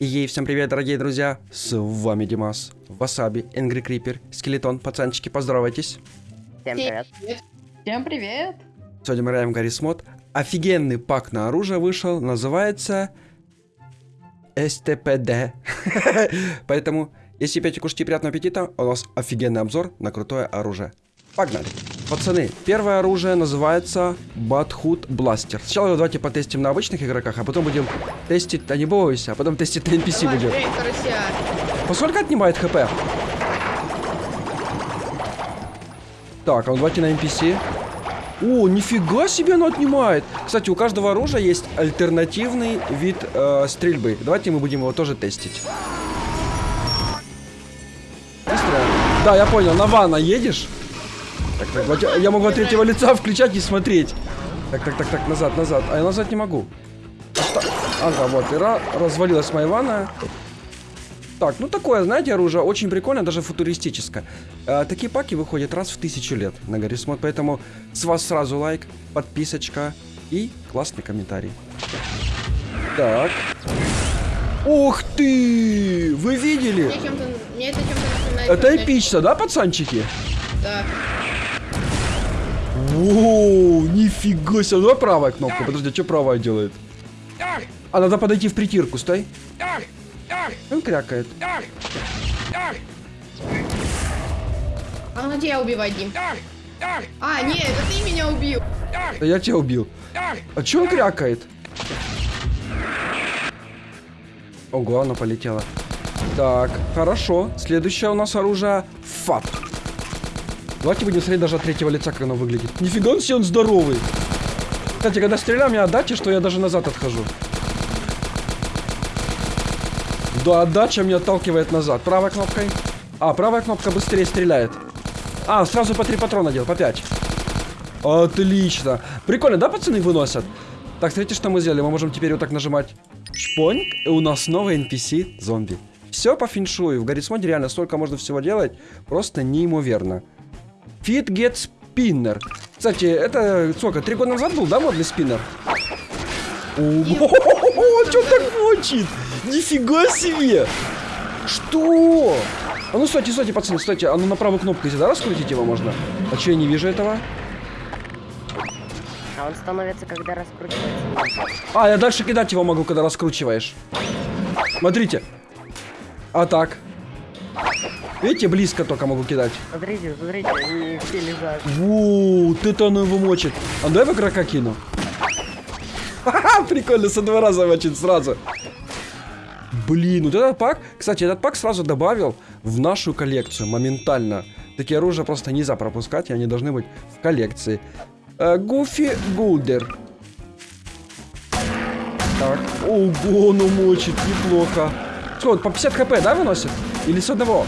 Ей, всем привет, дорогие друзья! С вами Димас, Васаби, Энгри Крипер, Скелетон, пацанчики, поздоровайтесь. Всем привет. Всем привет. Сегодня мы играем в Гаррис Мод. Офигенный пак на оружие вышел, называется... СТПД. Поэтому, если пьете, кушайте приятного аппетита, у нас офигенный обзор на крутое оружие. Погнали! Пацаны, первое оружие называется Батхут Бластер. Сначала давайте потестим на обычных игроках, а потом будем тестить, да не бойся, а потом тестить на NPC Давай, будем. эй. Поскольку отнимает хп? Так, а ну давайте на NPC. О, нифига себе оно отнимает. Кстати, у каждого оружия есть альтернативный вид э, стрельбы. Давайте мы будем его тоже тестить. Быстро. Да, я понял, на ванна едешь? Так, так, я могу от третьего лица включать и смотреть. Так, так, так, так, назад, назад. А я назад не могу. Ага, вот, и ра- развалилась моя ванна. Так, ну такое, знаете, оружие очень прикольно, даже футуристическое. Э, такие паки выходят раз в тысячу лет на Гаррисмод, поэтому с вас сразу лайк, подписочка и классный комментарий. Так. Ух ты! Вы видели? Мне это. Это эпично, да, пацанчики? Да. Воу, нифига себе. Ну, Давай правая кнопка. Подожди, что правая делает? А надо подойти в притирку, стой. Он крякает. А ну тебя убивать, Дим. А, нет, это ты меня убил. Да я тебя убил. А че он крякает? Ого, она полетела. Так, хорошо. Следующее у нас оружие ФАП. Давайте будем смотреть даже от третьего лица, как оно выглядит. Нифига себе, он здоровый. Кстати, когда стреляю, мне отдача, что я даже назад отхожу. Да, отдача меня отталкивает назад. Правой кнопкой. А, правая кнопка быстрее стреляет. А, сразу по три патрона делал, по пять. Отлично. Прикольно, да, пацаны выносят? Так, смотрите, что мы сделали. Мы можем теперь вот так нажимать. Шпоньк. И у нас новый NPC зомби. Все по феншую. В Гаррисмоде реально столько можно всего делать. Просто неимоверно. Fit Get Spinner. Кстати, это сколько? Три года назад был, да, модный спиннер? Ого, что так мочит? Нифига себе! Что? А ну стойте, стойте, пацаны, стойте. А ну на правую кнопку, если да, раскрутить его можно? А че я не вижу этого? А он становится, когда раскручивается. А, я дальше кидать его могу, когда раскручиваешь. Смотрите. А так. Видите, близко только могу кидать. Смотрите, смотрите, они все лежат. Вот это оно его мочит. А давай в игрока кину. Ха-ха, прикольно, со два раза мочит сразу. Блин, вот этот пак, кстати, этот пак сразу добавил в нашу коллекцию моментально. Такие оружия просто нельзя пропускать, и они должны быть в коллекции. Гуфи Гулдер. Так, ого, ну мочит, неплохо. Вот по 50 хп, да, выносит? Или с одного?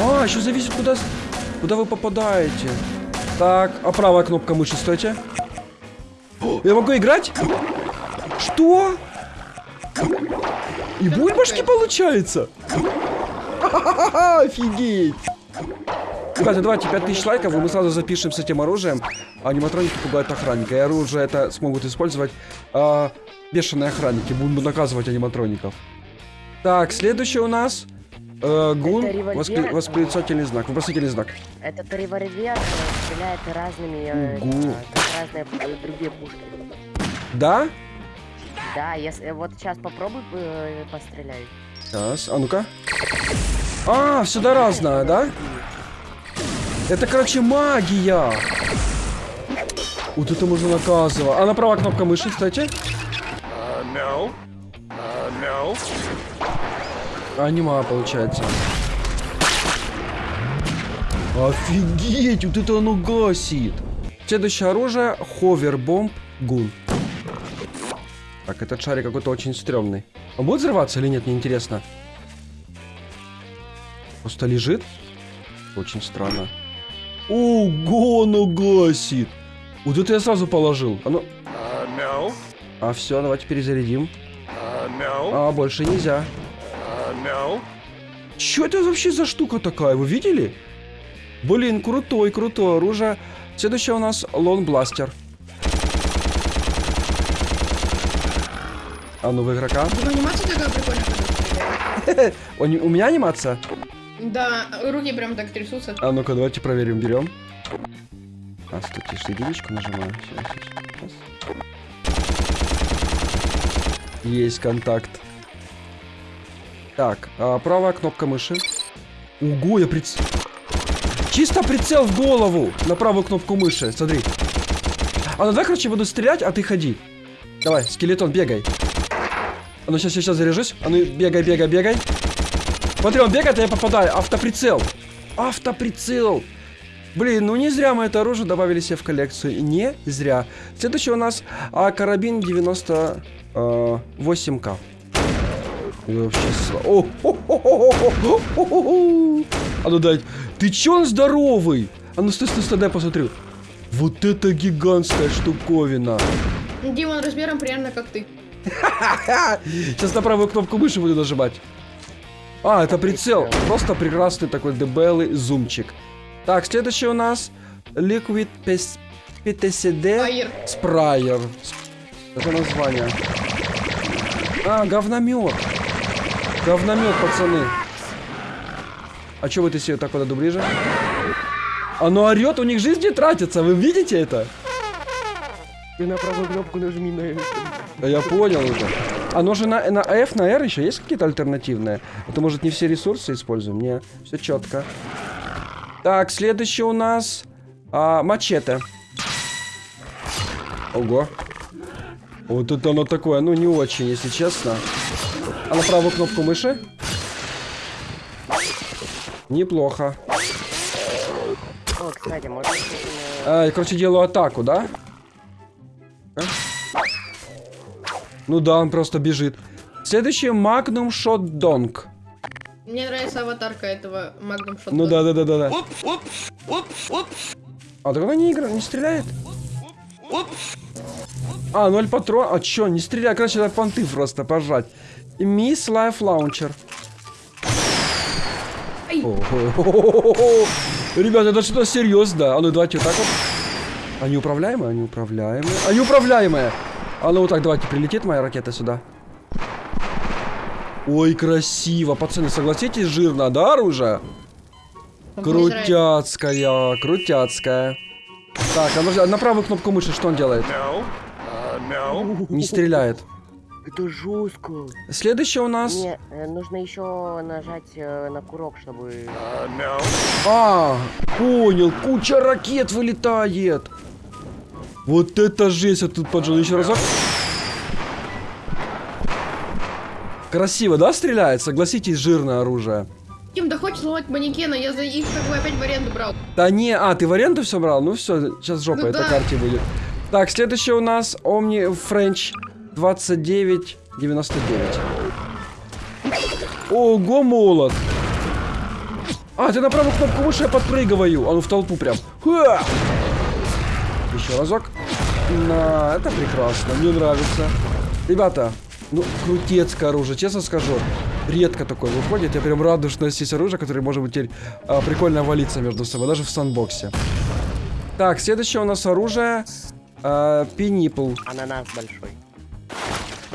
А, еще зависит, куда, куда вы попадаете. Так, а правая кнопка мыши, стойте. Я могу играть? Что? И бульбашки получается? Офигеть! Кстати, давайте 5000 лайков, и мы сразу запишем с этим оружием. Аниматроники пугают охранника. И оружие это смогут использовать а, бешеные охранники. Будут наказывать аниматроников. Так, следующий у нас э, гун, воспри- восклицательный знак, вопросительный знак. этот револьвер э, стреляет разными, э, э, как разные э, другие пушки. Да? Да, если вот сейчас попробуй э, постреляй. Сейчас, а ну-ка. А, сюда разное, да? Это, короче, магия. Вот это можно наказывать. А на правая кнопка мыши, кстати. Uh, no. Uh, no. Анима, получается. Офигеть, вот это оно гасит. Следующее оружие Ховербомб Гун. Так, этот шарик какой-то очень стрёмный. Он будет взрываться или нет, мне интересно. Просто лежит. Очень странно. Ого, оно гасит. Вот это я сразу положил. А ну, Uh, no. а все, давайте перезарядим. Uh, no. А, больше нельзя. No. Что это вообще за штука такая? Вы видели? Блин, крутой, крутое оружие. Следующее у нас Лон Бластер. А ну в игрока. Анимация такая прикольная. У меня анимация? Да, руки прям так трясутся. А ну-ка, давайте проверим, берем. А, что единичку нажимаю. Сейчас, сейчас. Есть контакт. Так, а, правая кнопка мыши. Ого, я приц... Чисто прицел в голову на правую кнопку мыши, смотри. А ну давай, короче, буду стрелять, а ты ходи. Давай, скелетон, бегай. А ну сейчас, сейчас заряжусь. А ну бегай, бегай, бегай. Смотри, он бегает, а я попадаю. Автоприцел. Автоприцел. Блин, ну не зря мы это оружие добавили себе в коллекцию. Не зря. Следующий у нас а, карабин 98к. Вообще сла- О. А ну дай. Ты чё он здоровый? А ну стой, стой, стой, дай посмотрю. Вот это гигантская штуковина. Дима, он размером примерно как ты. Сейчас на правую кнопку мыши буду нажимать. А, это прицел. Просто прекрасный такой дебелый зумчик. Так, следующий у нас Liquid PTCD. Sprayer. Это название. А, говномет. Говномет, пацаны. А что вы ты себе так вот ближе? Оно орет, у них жизни тратится, вы видите это? Ты на правую кнопку нажми на Да я понял уже. Оно же на, на F, на R еще есть какие-то альтернативные? Это может не все ресурсы используем? Не, все четко. Так, следующий у нас а, мачете. Ого. Вот это оно такое, ну не очень, если честно. А на правую кнопку мыши? Неплохо. О, кстати, можно... э, А, я, короче, делаю атаку, да? А? Ну да, он просто бежит. Следующий Magnum Shot Dong. Мне нравится аватарка этого Magnum Shot. Ну да, да, да, да, да. А так она не игра, не стреляет? А, ноль патрон. А чё, не стреляй, короче, надо понты просто пожать. И Miss Life Launcher. Ай. О-хо-хо-хо-хо. Ребята, это что-то серьезно. А ну давайте вот так вот. Они управляемые, они управляемые. Они управляемые. А ну вот так, давайте, прилетит моя ракета сюда. Ой, красиво. Пацаны, согласитесь, жирно, да, оружие? Крутяцкая, крутяцкая. Так, а на правую кнопку мыши что он делает? No. Uh, no. Не стреляет. Это жестко. Следующий у нас... Не, э, нужно еще нажать э, на курок, чтобы... Uh, no. А, понял, куча ракет вылетает. Вот это жесть, я тут поджал еще разок. Красиво, да, стреляет? Согласитесь, жирное оружие. Дим, да хочешь сломать манекена, я за их как бы опять в аренду брал. Да не, а, ты в аренду все брал? Ну все, сейчас жопа Ну этой да. карте будет. Так, следующий у нас Omni French 2999. Ого, молот. А, ты на правую кнопку мыши я подпрыгиваю. А ну в толпу прям. Ха! Еще разок. На, это прекрасно, мне нравится. Ребята, ну, крутецкое оружие, честно скажу. Редко такое выходит. Я прям рад, что у нас есть оружие, которое может быть теперь а, прикольно валиться между собой, даже в санбоксе. Так, следующее у нас оружие. А. Ананас большой.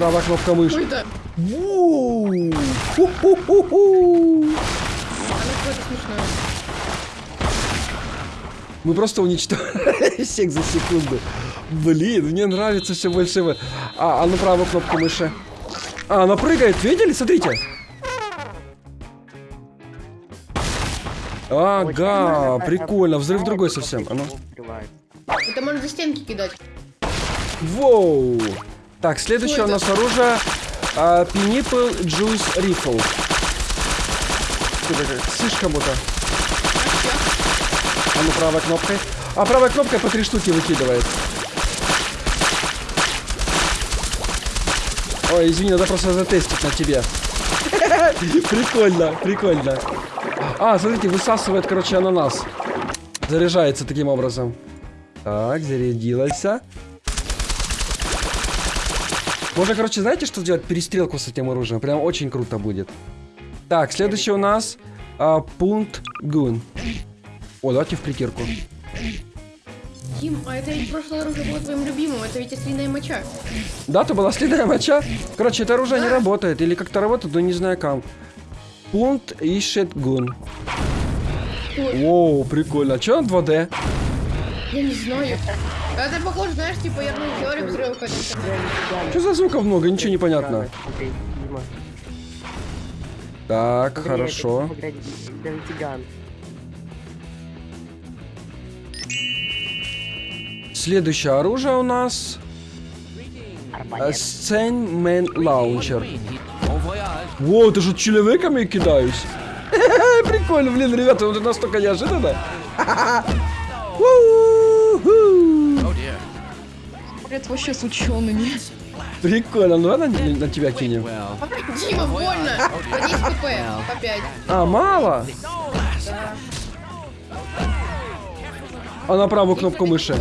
Правая кнопка мыши. это? Мы просто уничтожили всех за секунду. Блин, мне нравится все больше. А, а ну правую кнопку мыши. А, она прыгает, видели? Смотрите. Ага, прикольно. Взрыв другой совсем. А ну. Это можно за стенки кидать. Воу. Так, следующее у нас оружие. А, Rifle. Что это? как Сышь кому-то. А ну правой кнопкой. А правой кнопкой по три штуки выкидывает. Ой, извини, надо просто затестить на тебе. Прикольно, прикольно. А, смотрите, высасывает, короче, ананас. Заряжается таким образом. Так, зарядилась. Можно, короче, знаете, что сделать? Перестрелку с этим оружием. Прям очень круто будет. Так, следующий у нас а, пункт гун. О, давайте в притирку. Дим, а это ведь прошлое оружие было твоим любимым, это ведь ослиная моча. Да, то была следная моча. Короче, это оружие не Да. работает. Или как-то работает, но не знаю как. Пункт ищет гун. Ой, Воу, прикольно. А чё на 2D? Я не знаю. Это похоже, знаешь, типа я теорию взрыва. Что за звуков много? Ничего не понятно. Так, Смотри, хорошо. Следующее оружие у нас... Сценмен лаунчер. Во, ты же человеками кидаюсь. Прикольно, блин, ребята, вот это настолько неожиданно. Это вообще с учеными. Прикольно, ну ладно на, на тебя кинем. Дима, больно. По 10 кп, по 5. А, мало? А на правую кнопку мыши.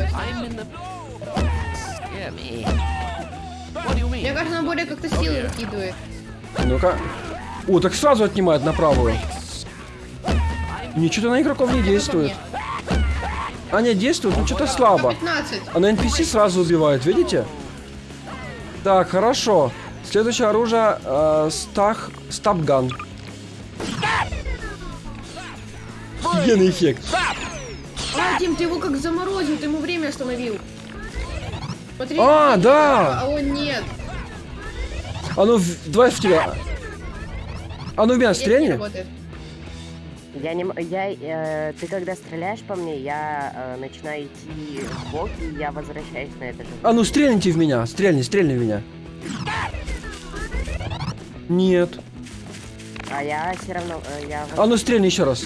Мне кажется, она более как-то силы выкидывает. Ну-ка. О, так сразу отнимает на правую. Ничего на игроков не действует. Не, действует, но что-то слабо. 15. А на NPC сразу убивает, видите? Так, хорошо. Следующее оружие э, стах стапган. Офигенный эффект. А, Дим, ты его как заморозил, ты ему время остановил. Смотри. А, да. А он нет. А ну, в- давай в тебя. А ну в меня стрельни. Я не... Я... э, ты когда стреляешь по мне, я э, начинаю идти в бок, и я возвращаюсь на это же. А ну стрельните в меня. Стрельни, стрельни в меня. Нет. А я все равно... э, я... А ну стрельни еще раз.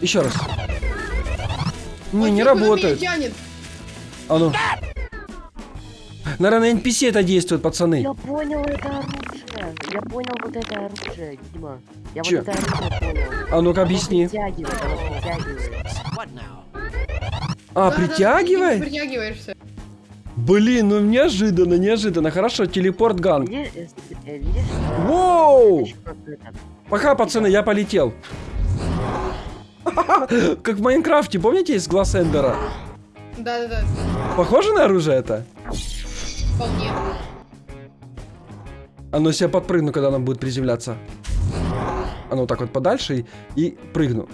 Еще раз. Не, Ой, не работает. А ну. Наверное, на NPC это действует, пацаны. Я понял это оружие. Я понял вот это оружие, Дима. Я Чё? вот это оружие понял. А ну-ка Оно объясни. притягивает, оно притягивает. А, Да, да, ты притягивай? Притягиваешься. Блин, ну неожиданно, неожиданно. Хорошо, телепорт ган. Э, э, Воу! Пока, пацаны, я полетел. Как в Майнкрафте, помните из глаз Эндера? Да-да-да. Похоже на оружие это? Вполне. А ну я подпрыгну, когда она будет приземляться. А ну так вот подальше и, и прыгну.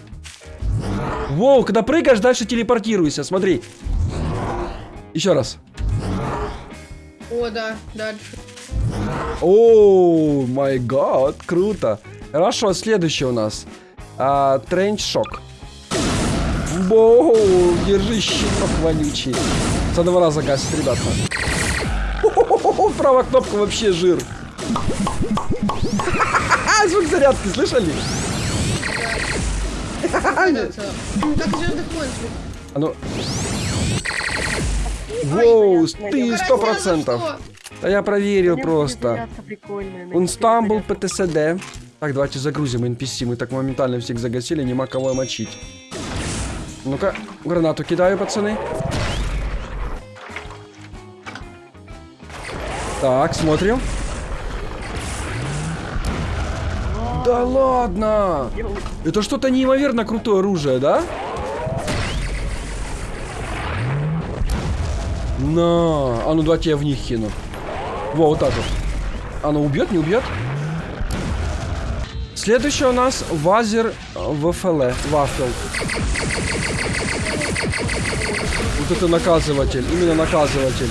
Воу, когда прыгаешь, дальше телепортируйся, смотри. Еще раз. О, да, дальше. О, май гад, круто. Хорошо, следующий у нас. А, Тренч шок. Воу, держи щиток вонючий. С одного раза гасит, ребята. Правая кнопка вообще жир. Звук зарядки, слышали? А ну... Воу, понятно. ты Ну, сто процентов. что? Да я проверил просто. Он стамбул зарядка. ПТСД. Так, давайте загрузим NPC. Мы так моментально всех загасили, нема кого мочить. Ну-ка, гранату кидаю, пацаны. Так, смотрим. Да ладно! Это что-то неимоверно крутое оружие, да? На, а ну давайте я в них кину. Во, вот так вот. Оно убьет, не убьет? Следующее у нас вазер ВФЛ, вафел. Вот это наказыватель, именно наказыватель.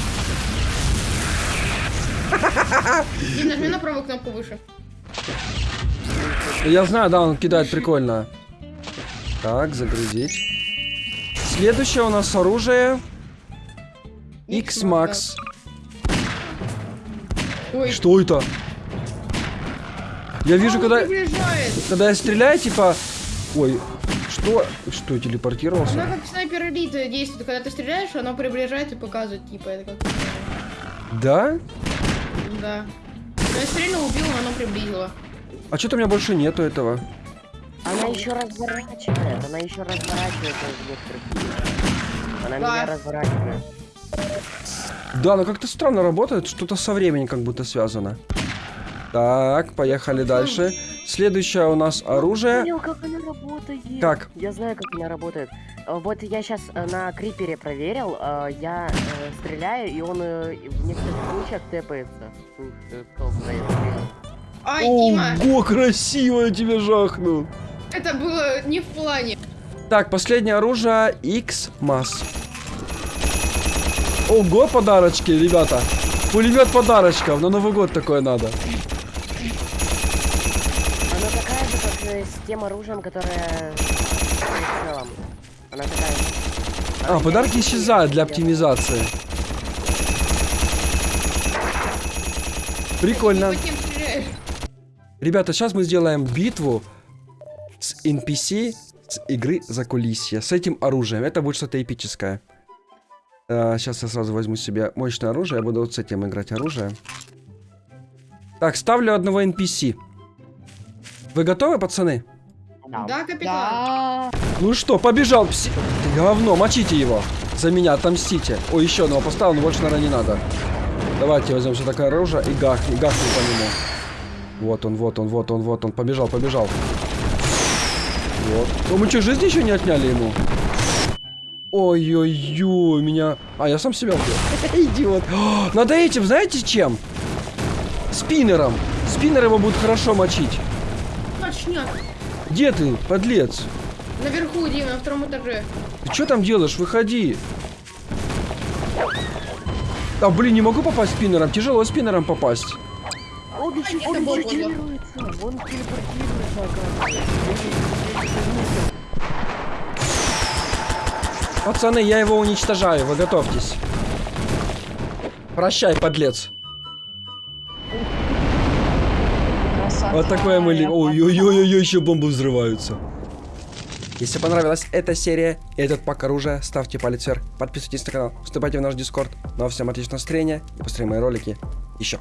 Дим, нажми на правую кнопку выше. Я знаю, да, он кидает прикольно. Так, загрузить. Следующее у нас оружие X-Max. Что это? Я вижу, он когда, когда я стреляю, типа... Ой, что? Что, телепортировался? Она как снайпер элит действует. Когда ты стреляешь, оно приближает и показывает, типа, это как... Да? Да. Я стрельнул, убил, но оно приблизило. А что-то у меня больше нету этого. Она еще разворачивает, она еще разворачивает некоторых Она Да. меня разворачивает. Да, но как-то странно работает, что-то со временем как будто связано. Так, поехали дальше. Следующее у нас оружие. Понял, как она работает. Как? Я знаю, как она работает. Э, Вот я сейчас на крипере проверил, э, я э, стреляю, и он э, в некоторых случаях тэпается. Ай, Дима, Ого, красиво я тебе жахнул. это было не в плане. Так, последнее оружие X-Mass. Ого, подарочки, ребята. Пулемет подарочков. На Новый год такое надо. Она такая же, как э, с тем оружием, которое в целом. Она такая же. А, подарки исчезают для оптимизации. Прикольно. Стреляешь. Ребята, сейчас мы сделаем битву с NPC с игры за кулисье. С этим оружием. Это будет что-то эпическое. сейчас я сразу возьму себе мощное оружие. Я буду вот с этим играть оружие. Так, ставлю одного NPC. Вы готовы, пацаны? Да, капитан. Ну что, побежал пси... Ты говно, мочите его. За меня отомстите. Ой, еще одного поставил, но больше, наверное, не надо. Давайте возьмем все такое оружие и гахнем, гахнем по нему. Вот он, вот он, вот он, вот он. Побежал, побежал. Вот. Ну мы что, жизнь еще не отняли ему? Ой-ой-ой, меня... А, я сам себя убил. Идиот. О, Надо этим, знаете, чем? Спиннером. Спиннер его будет хорошо мочить. Точняк. Где ты, подлец? Наверху, Дима, на втором этаже. Ты что там делаешь? Выходи. А, блин, не могу попасть спиннером. Тяжело спиннером попасть. Он телепортируется. Он телепортируется, оказывается. Пацаны, я его уничтожаю. Вы готовьтесь. Прощай, подлец. Вот такое мы... ли- Ой-ой-ой, еще бомбы взрываются. Если понравилась эта серия и этот пак оружия, ставьте палец вверх, подписывайтесь на канал, вступайте в наш дискорд. Ну а всем отличного настроения и посмотрим мои ролики еще.